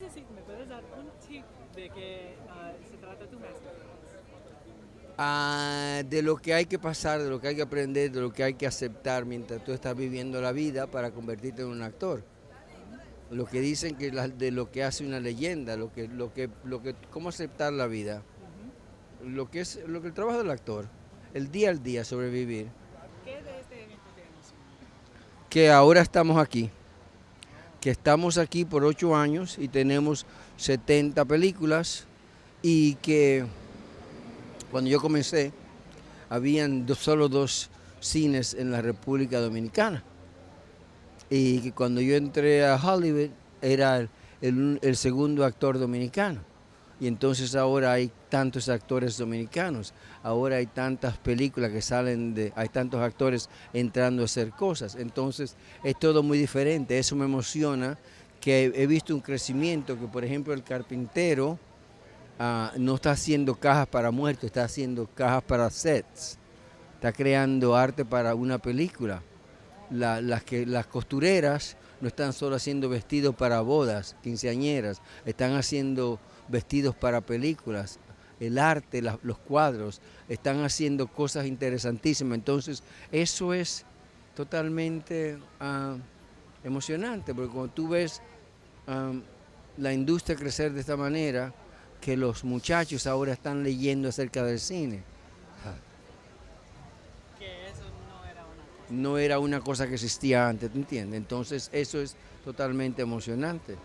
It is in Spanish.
¿me puedes dar un tip de qué ah, se trata tu masterclass? Ah, de lo que hay que pasar, de lo que hay que aprender, de lo que hay que aceptar mientras tú estás viviendo la vida para convertirte en un actor. Lo que dicen que la- de lo que hace una leyenda, lo que, lo que, lo que, cómo aceptar la vida, lo que es, lo que el trabajo del actor, el día al día sobrevivir. ¿Qué de este evento que ahora estamos aquí, que estamos aquí por ocho años y tenemos 70 películas y que cuando yo comencé habían solo dos cines en la República Dominicana y que cuando yo entré a Hollywood era el segundo actor dominicano. Y entonces ahora hay tantos actores dominicanos, ahora hay tantas películas que salen de, hay tantos actores entrando a hacer cosas. Entonces es todo muy diferente, eso me emociona, que he visto un crecimiento, que por ejemplo el carpintero ah, no está haciendo cajas para muertos, está haciendo cajas para sets, está creando arte para una película. La- las, las costureras no están solo haciendo vestidos para bodas, quinceañeras, están haciendo vestidos para películas. El arte, los cuadros, están haciendo cosas interesantísimas. Entonces, eso es totalmente ah, emocionante, porque cuando tú ves ah, la industria crecer de esta manera, que los muchachos ahora están leyendo acerca del cine. Que eso no era una cosa. No era una cosa que existía antes, ¿te entiendes? Entonces eso es totalmente emocionante.